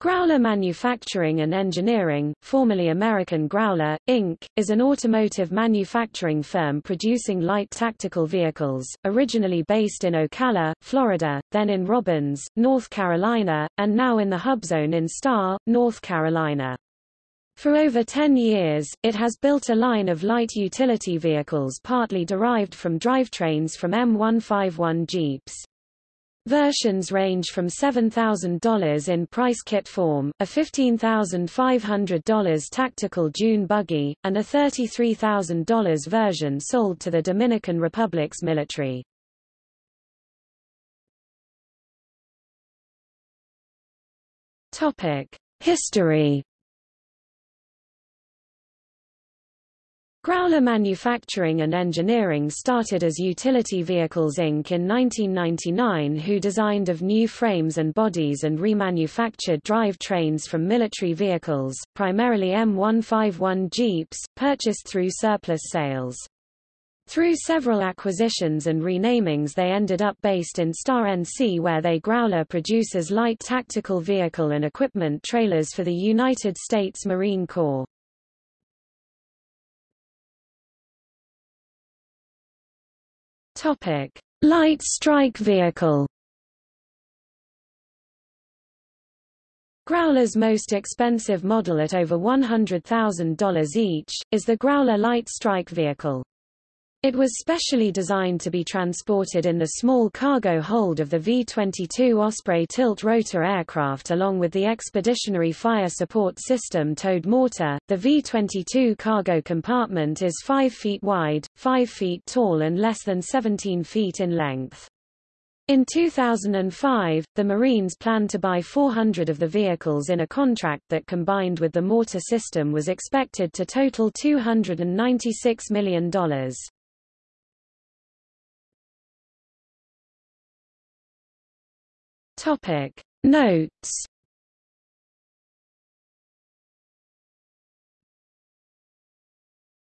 Growler Manufacturing and Engineering, formerly American Growler, Inc., is an automotive manufacturing firm producing light tactical vehicles, originally based in Ocala, Florida, then in Robbins, North Carolina, and now in the hub zone in Star, North Carolina. For over 10 years, it has built a line of light utility vehicles partly derived from drivetrains from M151 Jeeps. Versions range from $7,000 in price kit form, a $15,500 tactical dune buggy, and a $33,000 version sold to the Dominican Republic's military. History Growler Manufacturing and Engineering started as Utility Vehicles Inc. in 1999 who designed of new frames and bodies and remanufactured drive trains from military vehicles, primarily M151 Jeeps, purchased through surplus sales. Through several acquisitions and renamings they ended up based in Star NC where they Growler produces light tactical vehicle and equipment trailers for the United States Marine Corps. Topic: Light strike vehicle. Growler's most expensive model at over $100,000 each, is the Growler Light Strike vehicle. It was specially designed to be transported in the small cargo hold of the V-22 Osprey tilt-rotor aircraft along with the Expeditionary Fire Support System towed mortar. The V-22 cargo compartment is 5 feet wide, 5 feet tall and less than 17 feet in length. In 2005, the Marines planned to buy 400 of the vehicles in a contract that combined with the mortar system was expected to total $296 million. Topic. Notes